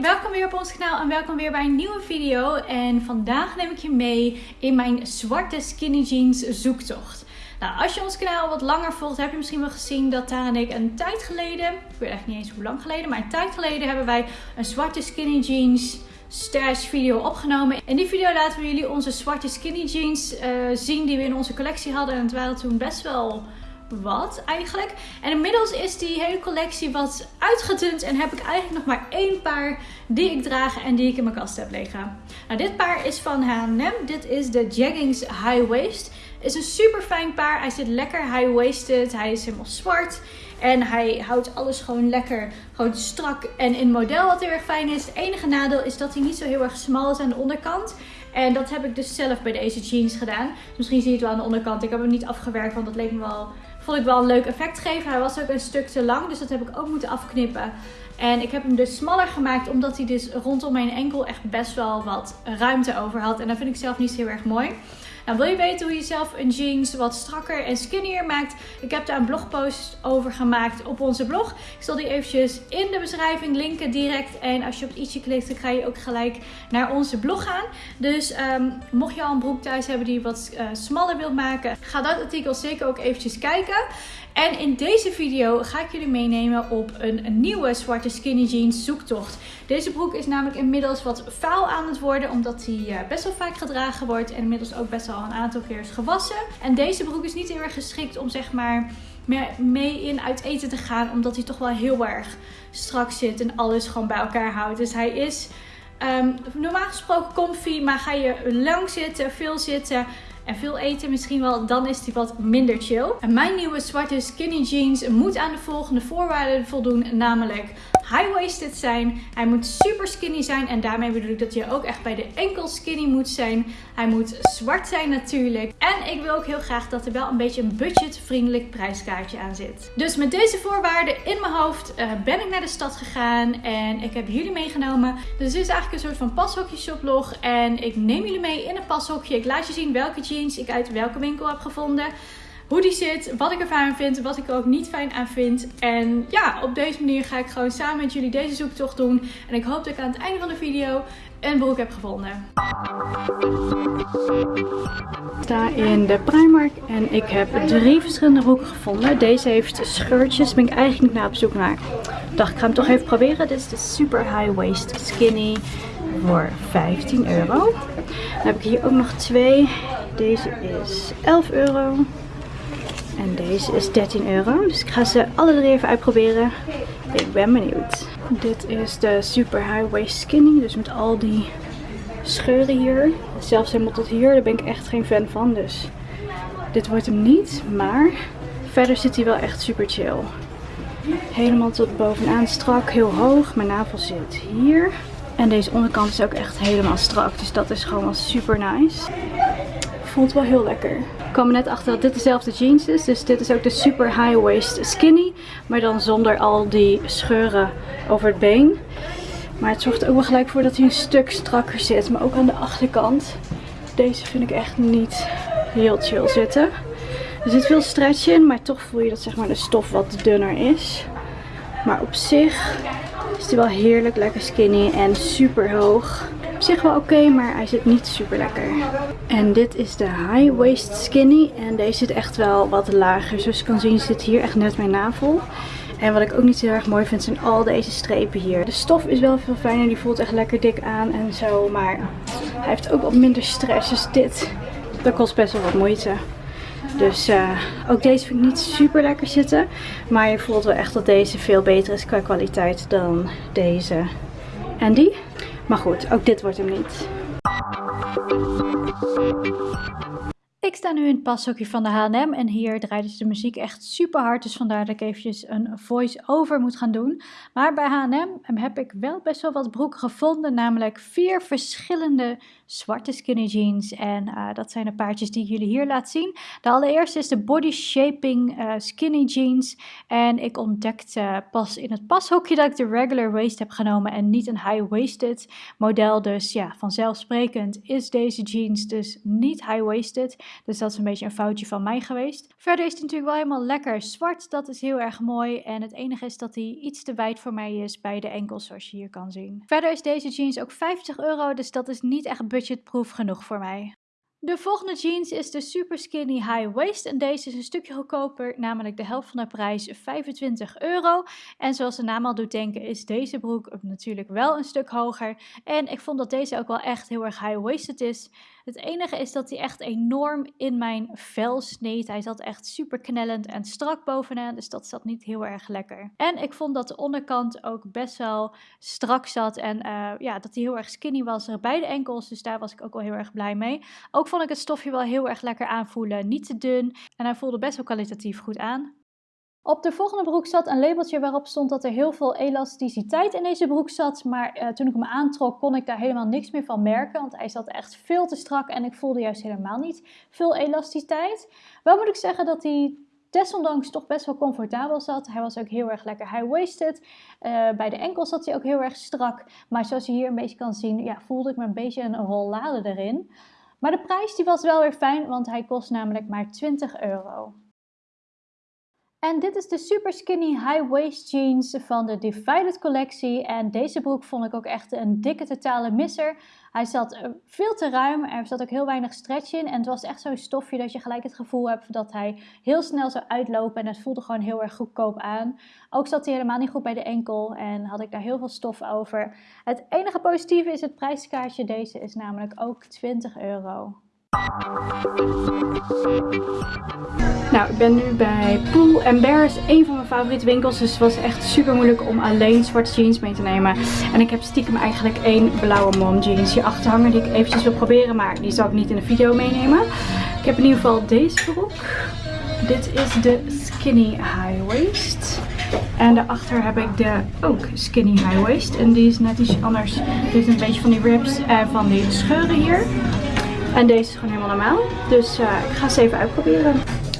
welkom weer op ons kanaal en welkom weer bij een nieuwe video. En vandaag neem ik je mee in mijn zwarte skinny jeans zoektocht. Nou, als je ons kanaal wat langer volgt, heb je misschien wel gezien dat Tara en ik een tijd geleden, ik weet echt niet eens hoe lang geleden, maar een tijd geleden hebben wij een zwarte skinny jeans stash video opgenomen. In die video laten we jullie onze zwarte skinny jeans uh, zien die we in onze collectie hadden. En het waren toen best wel wat eigenlijk. En inmiddels is die hele collectie wat uitgedund en heb ik eigenlijk nog maar één paar die ik draag en die ik in mijn kast heb liggen. Nou, dit paar is van H&M. Dit is de Jaggings High Waist. Is een super fijn paar. Hij zit lekker high-waisted. Hij is helemaal zwart. En hij houdt alles gewoon lekker gewoon strak en in model wat heel erg fijn is. Het enige nadeel is dat hij niet zo heel erg smal is aan de onderkant. En dat heb ik dus zelf bij deze jeans gedaan. Dus misschien zie je het wel aan de onderkant. Ik heb hem niet afgewerkt, want dat leek me wel vond ik wel een leuk effect geven. Hij was ook een stuk te lang, dus dat heb ik ook moeten afknippen. En ik heb hem dus smaller gemaakt, omdat hij dus rondom mijn enkel echt best wel wat ruimte over had. En dat vind ik zelf niet heel erg mooi. Nou, wil je weten hoe je zelf een jeans wat strakker en skinnier maakt? Ik heb daar een blogpost over gemaakt op onze blog. Ik zal die eventjes in de beschrijving linken direct. En als je op ietsje klikt, dan ga je ook gelijk naar onze blog gaan. Dus um, mocht je al een broek thuis hebben die je wat uh, smaller wilt maken, ga dat artikel zeker ook eventjes kijken. En in deze video ga ik jullie meenemen op een, nieuwe zwarte skinny jeans zoektocht. Deze broek is namelijk inmiddels wat vuil aan het worden, omdat hij eh, best wel vaak gedragen wordt en inmiddels ook best wel een aantal keer is gewassen. En deze broek is niet heel erg geschikt om zeg maar mee in uit eten te gaan, omdat hij toch wel heel erg strak zit en alles gewoon bij elkaar houdt. Dus hij is um, normaal gesproken comfy, maar ga je lang zitten, veel zitten en veel eten misschien wel, dan is die wat minder chill. En mijn nieuwe zwarte skinny jeans moet aan de volgende voorwaarden voldoen, namelijk high-waisted zijn. Hij moet super skinny zijn en daarmee bedoel ik dat je ook echt bij de enkel skinny moet zijn. Hij moet zwart zijn natuurlijk. En ik wil ook heel graag dat er wel een beetje een budgetvriendelijk prijskaartje aan zit. Dus met deze voorwaarden in mijn hoofd uh, ben ik naar de stad gegaan en ik heb jullie meegenomen. Dus dit is eigenlijk een soort van pashokje shoplog en ik neem jullie mee in een pashokje. Ik laat je zien welke jeans ik uit welke winkel heb gevonden hoe die zit, wat ik er fijn aan vind, wat ik er ook niet fijn aan vind. En ja, op deze manier ga ik gewoon samen met jullie deze zoektocht doen. En ik hoop dat ik aan het einde van de video een broek heb gevonden. Ik sta in de Primark en ik heb drie verschillende broeken gevonden. Deze heeft scheurtjes, ben ik eigenlijk naar op zoek naar. Dacht, ik ga hem toch even proberen. Dit is de super high waist skinny voor 15 euro. Dan heb ik hier ook nog twee. Deze is 11 euro. En deze is 13 euro. Dus ik ga ze alle drie even uitproberen. Ik ben benieuwd. Dit is de super high waist skinny. Dus met al die scheuren hier. Zelfs helemaal tot hier. Daar ben ik echt geen fan van. Dus dit wordt hem niet. Maar verder zit hij wel echt super chill. Helemaal tot bovenaan strak. Heel hoog. Mijn navel zit hier. En deze onderkant is ook echt helemaal strak. Dus dat is gewoon wel super nice. Voelt wel heel lekker kwam er net achter dat dit dezelfde jeans is. Dus dit is ook de super high waist skinny. Maar dan zonder al die scheuren over het been. Maar het zorgt er ook wel gelijk voor dat hij een stuk strakker zit. Maar ook aan de achterkant. Deze vind ik echt niet heel chill zitten. Er zit veel stretch in. Maar toch voel je dat zeg maar, de stof wat dunner is. Maar op zich is hij wel heerlijk lekker skinny en super hoog zich wel oké, maar hij zit niet super lekker. En dit is de high waist skinny. En deze zit echt wel wat lager. Zoals je kan zien zit hier echt net mijn navel. En wat ik ook niet heel erg mooi vind zijn al deze strepen hier. De stof is wel veel fijner. Die voelt echt lekker dik aan en zo. Maar hij heeft ook wat minder stress. Dus dit, dat kost best wel wat moeite. Dus uh, ook deze vind ik niet super lekker zitten. Maar je voelt wel echt dat deze veel beter is qua kwaliteit dan deze. En die? Maar goed, ook dit wordt hem niet. Ik sta nu in het pashokje van de H&M en hier draait dus de muziek echt super hard. Dus vandaar dat ik eventjes een voice-over moet gaan doen. Maar bij H&M heb ik wel best wel wat broeken gevonden. Namelijk vier verschillende zwarte skinny jeans. En uh, dat zijn de paardjes die ik jullie hier laat zien. De allereerste is de Body Shaping uh, Skinny Jeans. En ik ontdekte pas in het pashokje dat ik de regular waist heb genomen en niet een high-waisted model. Dus ja, vanzelfsprekend is deze jeans dus niet high-waisted. Dus dat is een beetje een foutje van mij geweest. Verder is hij natuurlijk wel helemaal lekker zwart. Dat is heel erg mooi. En het enige is dat hij iets te wijd voor mij is bij de enkels zoals je hier kan zien. Verder is deze jeans ook 50 euro. Dus dat is niet echt budgetproof genoeg voor mij. De volgende jeans is de Super Skinny High Waist en deze is een stukje goedkoper, namelijk de helft van de prijs 25 euro. En zoals de naam al doet denken is deze broek natuurlijk wel een stuk hoger. En ik vond dat deze ook wel echt heel erg high-waisted is. Het enige is dat hij echt enorm in mijn vel sneed. Hij zat echt super knellend en strak bovenaan, dus dat zat niet heel erg lekker. En ik vond dat de onderkant ook best wel strak zat en uh, ja, dat hij heel erg skinny was bij de enkels, dus daar was ik ook wel heel erg blij mee. Ook vond ik het stofje wel heel erg lekker aanvoelen, niet te dun en hij voelde best wel kwalitatief goed aan. Op de volgende broek zat een labeltje waarop stond dat er heel veel elasticiteit in deze broek zat. Maar uh, toen ik hem aantrok kon ik daar helemaal niks meer van merken. Want hij zat echt veel te strak en ik voelde juist helemaal niet veel elasticiteit. Wel moet ik zeggen dat hij desondanks toch best wel comfortabel zat. Hij was ook heel erg lekker high-waisted. Uh, bij de enkels zat hij ook heel erg strak. Maar zoals je hier een beetje kan zien ja, voelde ik me een beetje een rollade erin. Maar de prijs die was wel weer fijn, want hij kost namelijk maar 20 euro. En dit is de super skinny high waist jeans van de Divided collectie. En deze broek vond ik ook echt een dikke totale misser. Hij zat eh, veel te ruim, er zat ook heel weinig stretch in. En het was echt zo'n stofje dat je gelijk het gevoel hebt dat hij heel snel zou uitlopen. En het voelde gewoon heel erg goedkoop aan. Ook zat hij helemaal niet goed bij de enkel en had ik daar heel veel stof over. Het enige positieve is het prijskaartje. Deze is namelijk ook 20 euro. Nou, ik ben nu bij Pool Bears, een van mijn favoriete winkels. Dus het was echt super moeilijk om alleen zwarte jeans mee te nemen. En ik heb stiekem eigenlijk één blauwe mom jeans hier achter hangen die ik eventjes wil proberen. Maar die zal ik niet in de video meenemen. Ik heb in ieder geval deze broek. Dit is de Skinny High Waist. En daarachter heb ik de ook Skinny High Waist. En die is net iets anders. Dit is een beetje van die rips en van die scheuren hier. En deze is gewoon helemaal normaal. Dus uh, ik ga ze even uitproberen.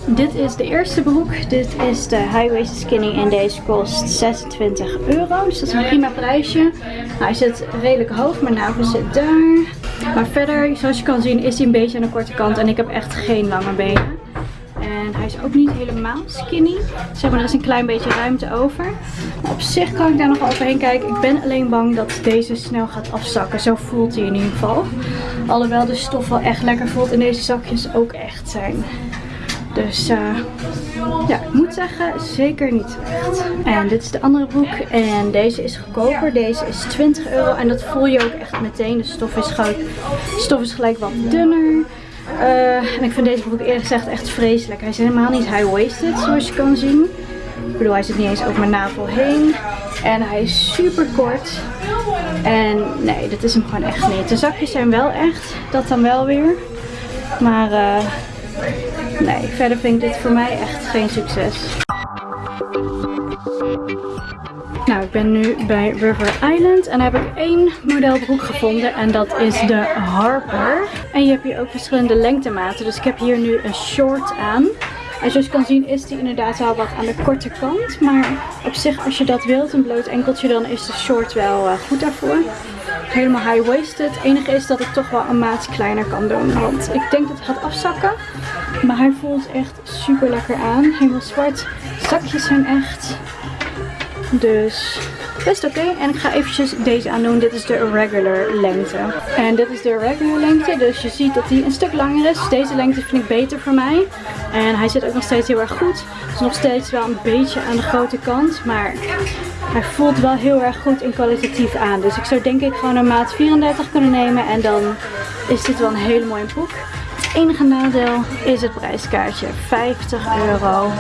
Dit is de eerste broek. Dit is de High Waist Skinny en deze kost 26 euro. Dus dat is een prima prijsje. Nou, hij zit redelijk hoog. Mijn navel zit daar. Maar verder, zoals je kan zien, is hij een beetje aan de korte kant. En ik heb echt geen lange benen. En hij is ook niet helemaal skinny. Zeg maar, er is een klein beetje ruimte over. Op zich kan ik daar nog overheen kijken. Ik ben alleen bang dat deze snel gaat afzakken. Zo voelt hij in ieder geval. Alhoewel de stof wel echt lekker voelt en deze zakjes ook echt zijn. Dus uh, ja, ik moet zeggen, zeker niet echt. En dit is de andere broek. En deze is goedkoper. Deze is 20 euro. En dat voel je ook echt meteen. De stof is, gelijk, de stof is gelijk wat dunner. Uh, en ik vind deze broek eerlijk gezegd echt vreselijk. Hij is helemaal niet high-waisted zoals je kan zien. Ik bedoel, hij zit niet eens over mijn navel heen. En hij is super kort. En nee, dat is hem gewoon echt niet. De zakjes zijn wel echt. Dat dan wel weer. Maar uh, nee, verder vind ik dit voor mij echt geen succes. Nou, ik ben nu bij River Island en heb ik één modelbroek gevonden en dat is de Harper. En je hebt hier ook verschillende lengtematen, dus ik heb hier nu een short aan. En zoals je kan zien is die inderdaad wel wat aan de korte kant. Maar op zich als je dat wilt, een bloot enkeltje, dan is de short wel uh, goed daarvoor. Helemaal high-waisted. Het enige is dat ik toch wel een maat kleiner kan doen. Want ik denk dat het gaat afzakken. Maar hij voelt echt super lekker aan. Helemaal zwart. Zakjes zijn echt dus best oké. En ik ga eventjes deze aandoen. Dit is de regular lengte. En dit is de regular lengte. Dus je ziet dat die een stuk langer is. deze lengte vind ik beter voor mij. En hij zit ook nog steeds heel erg goed. Is nog steeds wel een beetje aan de grote kant. Maar hij voelt wel heel erg goed en kwalitatief aan. Dus ik zou denk ik gewoon een maat 34 kunnen nemen. En dan is dit wel een hele mooie broek. Het enige nadeel is het prijskaartje. 50 euro.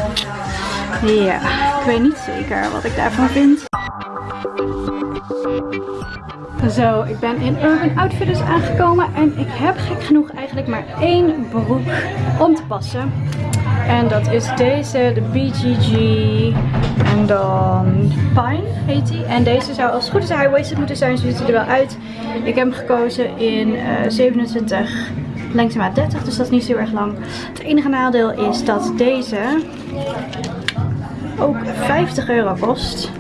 Ja, ik weet niet zeker wat ik daarvan vind. Zo, ik ben in Urban Outfitters aangekomen en ik heb gek genoeg eigenlijk maar één broek om te passen. En dat is deze, de BGG. En dan Pine heet die. En deze zou als het goed is high-waisted moeten zijn. Zo ziet hij er wel uit. Ik heb hem gekozen in uh, 27 lengtemaat 30, dus dat is niet zo erg lang. Het enige nadeel is dat deze ook 50 euro kost.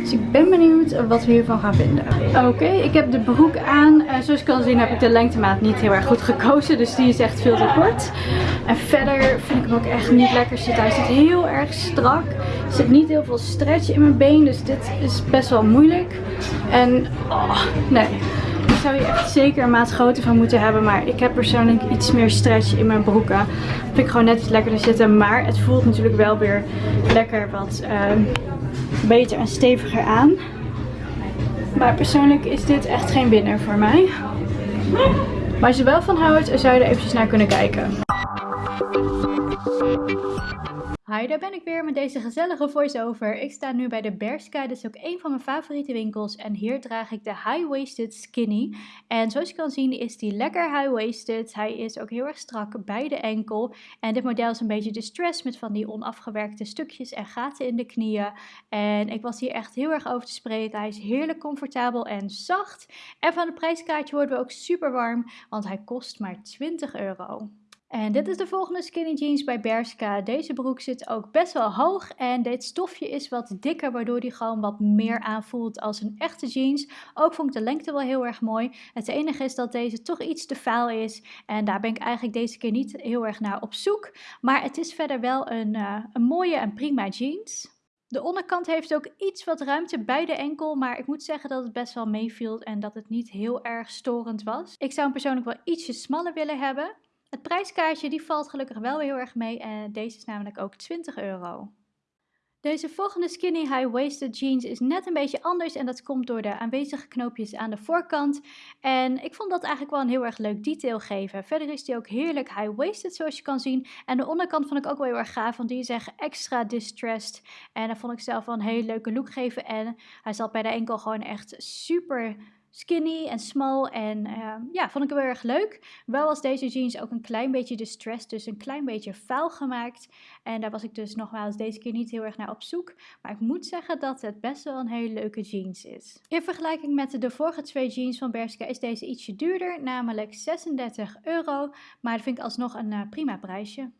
Dus ik ben benieuwd wat we hiervan gaan vinden. Oké, ik heb de broek aan. Uh, zoals je kan zien heb ik de lengtemaat niet heel erg goed gekozen. Dus die is echt veel te kort. En verder vind ik hem ook echt niet lekker zitten. Hij zit heel erg strak. Er zit niet heel veel stretch in mijn been. Dus dit is best wel moeilijk. En oh, nee zou je echt zeker een maat groter van moeten hebben. Maar ik heb persoonlijk iets meer stretch in mijn broeken. Dat vind ik gewoon net iets lekkerder zitten. Maar het voelt natuurlijk wel weer lekker wat uh, beter en steviger aan. Maar persoonlijk is dit echt geen winnaar voor mij. Maar als je er wel van houdt, zou je er eventjes naar kunnen kijken. Hi, daar ben ik weer met deze gezellige voice-over. Ik sta nu bij de Berska, dat is ook een van mijn favoriete winkels. En hier draag ik de High-Waisted Skinny. En zoals je kan zien is die lekker high-waisted. Hij is ook heel erg strak bij de enkel. En dit model is een beetje distressed met van die onafgewerkte stukjes en gaten in de knieën. En ik was hier echt heel erg over te spreken. Hij is heerlijk comfortabel en zacht. En van het prijskaartje worden we ook super warm, want hij kost maar 20 euro. En dit is de volgende skinny jeans bij Berska. Deze broek zit ook best wel hoog en dit stofje is wat dikker, waardoor die gewoon wat meer aanvoelt als een echte jeans. Ook vond ik de lengte wel heel erg mooi. Het enige is dat deze toch iets te vaal is en daar ben ik eigenlijk deze keer niet heel erg naar op zoek. Maar het is verder wel een, uh, een mooie en prima jeans. De onderkant heeft ook iets wat ruimte bij de enkel, maar ik moet zeggen dat het best wel meeviel en dat het niet heel erg storend was. Ik zou hem persoonlijk wel ietsje smaller willen hebben. Het prijskaartje die valt gelukkig wel heel erg mee en deze is namelijk ook 20 euro. Deze volgende skinny high-waisted jeans is net een beetje anders en dat komt door de aanwezige knoopjes aan de voorkant. En ik vond dat eigenlijk wel een heel erg leuk detail geven. Verder is die ook heerlijk high-waisted zoals je kan zien. En de onderkant vond ik ook wel heel erg gaaf, want die is echt extra distressed. En daar vond ik zelf wel een hele leuke look geven en hij zat bij de enkel gewoon echt super skinny en small. En uh, ja, vond ik wel erg leuk. Wel was deze jeans ook een klein beetje distressed, dus een klein beetje vuil gemaakt. En daar was ik dus nogmaals deze keer niet heel erg naar op zoek. Maar ik moet zeggen dat het best wel een hele leuke jeans is. In vergelijking met de vorige twee jeans van Bershka is deze ietsje duurder, namelijk 36 euro. Maar dat vind ik alsnog een uh, prima prijsje.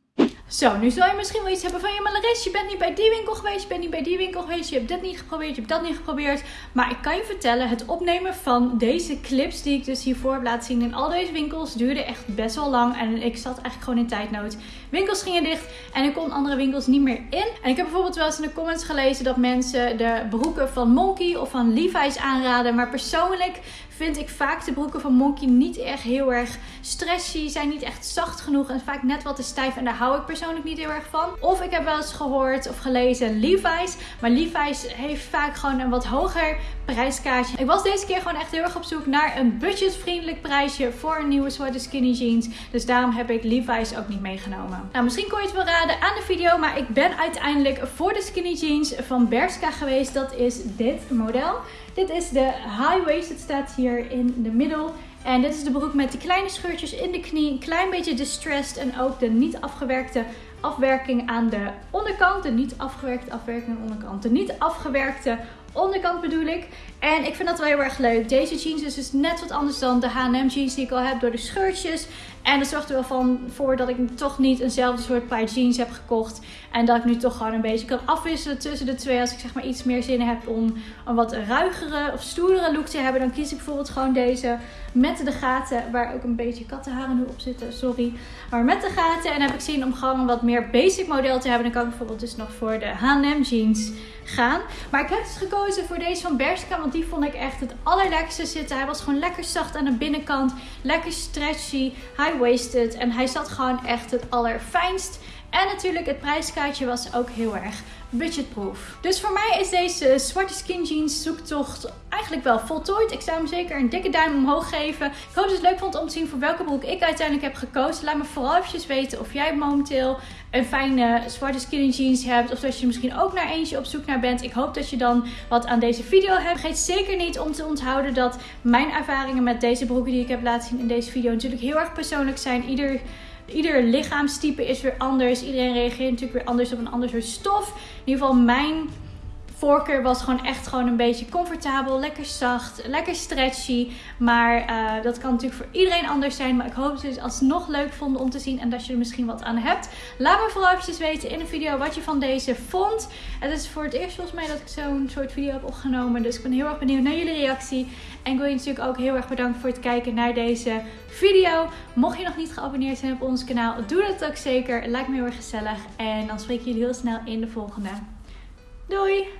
Zo, nu zal je misschien wel iets hebben van... Ja, maar Laris, je bent niet bij die winkel geweest. Je bent niet bij die winkel geweest. Je hebt dit niet geprobeerd. Je hebt dat niet geprobeerd. Maar ik kan je vertellen, het opnemen van deze clips... die ik dus hiervoor heb laten zien in al deze winkels... duurde echt best wel lang. En ik zat eigenlijk gewoon in tijdnood. Winkels gingen dicht. En ik kon andere winkels niet meer in. En ik heb bijvoorbeeld wel eens in de comments gelezen... dat mensen de broeken van Monkey of van Levi's aanraden. Maar persoonlijk vind ik vaak de broeken van Monkey niet echt heel erg stretchy. Zijn niet echt zacht genoeg en vaak net wat te stijf. En daar hou ik persoonlijk niet heel erg van. Of ik heb wel eens gehoord of gelezen Levi's. Maar Levi's heeft vaak gewoon een wat hoger prijskaartje. Ik was deze keer gewoon echt heel erg op zoek naar een budgetvriendelijk prijsje voor een nieuwe zwarte skinny jeans. Dus daarom heb ik Levi's ook niet meegenomen. Nou, misschien kon je het wel raden aan de video, maar ik ben uiteindelijk voor de skinny jeans van Berska geweest. Dat is dit model. Dit is de high waist. Het staat hier in de middel. En dit is de broek met die kleine scheurtjes in de knie. Een klein beetje distressed. En ook de niet afgewerkte afwerking aan de onderkant. De niet afgewerkte afwerking aan de onderkant. De niet afgewerkte onderkant bedoel ik. En ik vind dat wel heel erg leuk. Deze jeans is dus net wat anders dan de H&M jeans die ik al heb door de scheurtjes. En dat zorgt er wel van voor dat ik toch niet eenzelfde soort paar jeans heb gekocht. En dat ik nu toch gewoon een beetje kan afwisselen tussen de twee. Als ik zeg maar iets meer zin heb om een wat ruigere of stoerdere look te hebben. Dan kies ik bijvoorbeeld gewoon deze met de gaten. Waar ook een beetje kattenharen nu op zitten, sorry. Maar met de gaten. En heb ik zin om gewoon een wat meer basic model te hebben. Dan kan ik bijvoorbeeld dus nog voor de H&M jeans gaan. Maar ik heb dus gekozen voor deze van Bershka. Want die vond ik echt het allerlekkerste zitten. Hij was gewoon lekker zacht aan de binnenkant. Lekker stretchy, high-waisted. En hij zat gewoon echt het allerfijnst. En natuurlijk het prijskaartje was ook heel erg budgetproof. Dus voor mij is deze zwarte skin jeans zoektocht eigenlijk wel voltooid. Ik zou hem zeker een dikke duim omhoog geven. Ik hoop dat je het leuk vond om te zien voor welke broek ik uiteindelijk heb gekozen. Laat me vooral eventjes weten of jij momenteel een fijne zwarte skinny jeans hebt. Of dat je misschien ook naar eentje op zoek naar bent. Ik hoop dat je dan wat aan deze video hebt. Vergeet zeker niet om te onthouden dat mijn ervaringen met deze broeken die ik heb laten zien in deze video natuurlijk heel erg persoonlijk zijn. Ieder ieder lichaamstype is weer anders. Iedereen reageert natuurlijk weer anders op een ander soort stof. In ieder geval mijn voorkeur was gewoon echt gewoon een beetje comfortabel, lekker zacht, lekker stretchy. Maar uh, dat kan natuurlijk voor iedereen anders zijn. Maar ik hoop dat jullie het alsnog leuk vonden om te zien en dat je er misschien wat aan hebt. Laat me vooral eventjes weten in de video wat je van deze vond. Het is voor het eerst volgens mij dat ik zo'n soort video heb opgenomen. Dus ik ben heel erg benieuwd naar jullie reactie. En ik wil je natuurlijk ook heel erg bedanken voor het kijken naar deze video. Mocht je nog niet geabonneerd zijn op ons kanaal, doe dat ook zeker. Het lijkt me heel erg gezellig. En dan spreek ik jullie heel snel in de volgende. Doei!